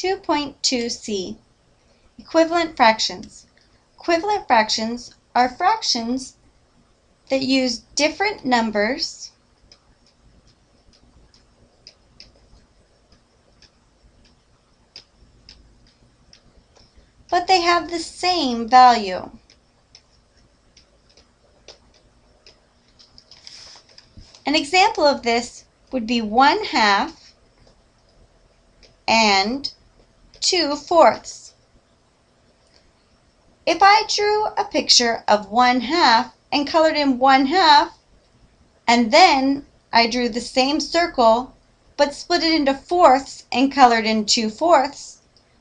2.2c Equivalent fractions. Equivalent fractions are fractions that use different numbers but they have the same value. An example of this would be 1 half and 2 fourths. If I drew a picture of 1 half and colored in 1 half, and then I drew the same circle but split it into fourths and colored in 2 fourths,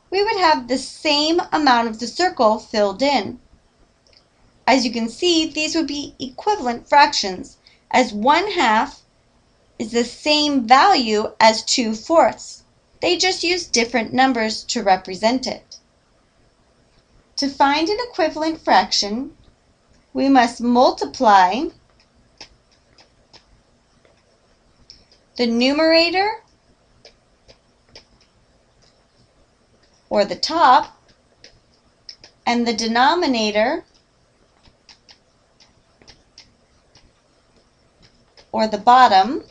we would have the same amount of the circle filled in. As you can see, these would be equivalent fractions, as 1 half is the same value as 2 fourths. They just use different numbers to represent it. To find an equivalent fraction, we must multiply the numerator or the top, and the denominator, or the bottom,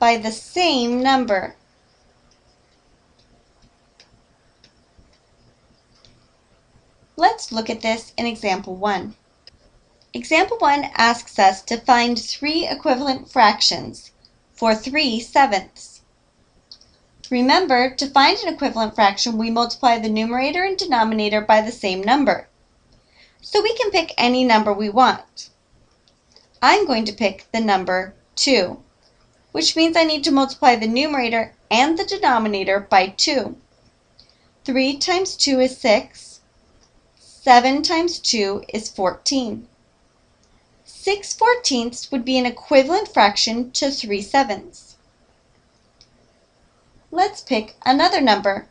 by the same number. Let's look at this in example 1. Example 1 asks us to find three equivalent fractions for 3 sevenths. Remember, to find an equivalent fraction, we multiply the numerator and denominator by the same number. So we can pick any number we want. I'm going to pick the number 2, which means I need to multiply the numerator and the denominator by 2. 3 times 2 is 6. 7 times 2 is 14. 6 fourteenths would be an equivalent fraction to 3 sevenths. Let's pick another number.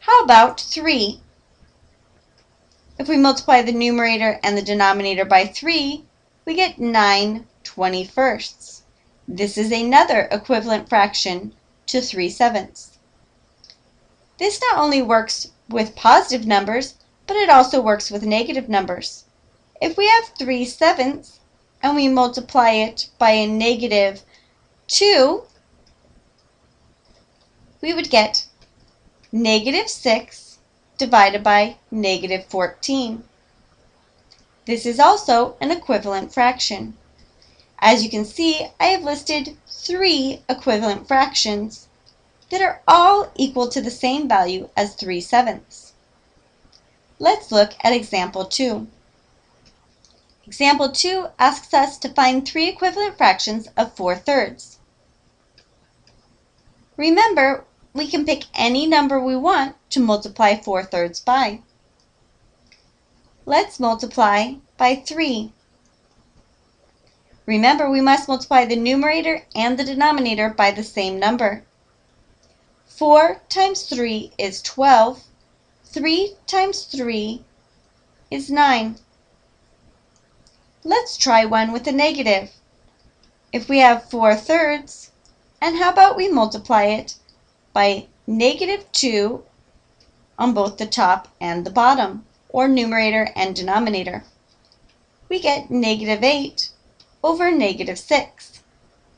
How about 3? If we multiply the numerator and the denominator by 3, we get 9 21sts. This is another equivalent fraction to 3 sevenths. This not only works with positive numbers, but it also works with negative numbers. If we have 3 sevenths and we multiply it by a negative 2, we would get negative 6 divided by negative 14. This is also an equivalent fraction. As you can see, I have listed three equivalent fractions that are all equal to the same value as 3 sevenths. Let's look at example 2. Example 2 asks us to find three equivalent fractions of 4 thirds. Remember, we can pick any number we want to multiply 4 thirds by. Let's multiply by 3. Remember, we must multiply the numerator and the denominator by the same number. 4 times 3 is 12. 3 times 3 is 9. Let's try one with a negative. If we have 4 thirds, and how about we multiply it by negative 2 on both the top and the bottom, or numerator and denominator. We get negative 8 over negative 6.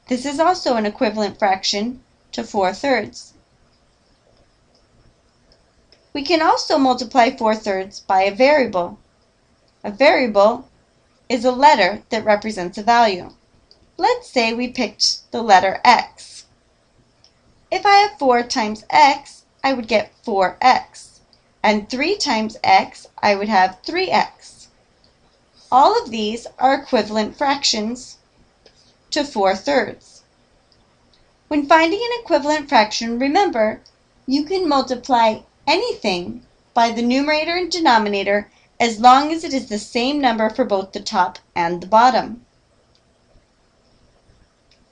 This is also an equivalent fraction to 4 thirds. We can also multiply 4 thirds by a variable. A variable is a letter that represents a value. Let's say we picked the letter x. If I have 4 times x, I would get 4x. And 3 times x, I would have 3x. All of these are equivalent fractions to 4 thirds. When finding an equivalent fraction, remember, you can multiply anything by the numerator and denominator as long as it is the same number for both the top and the bottom.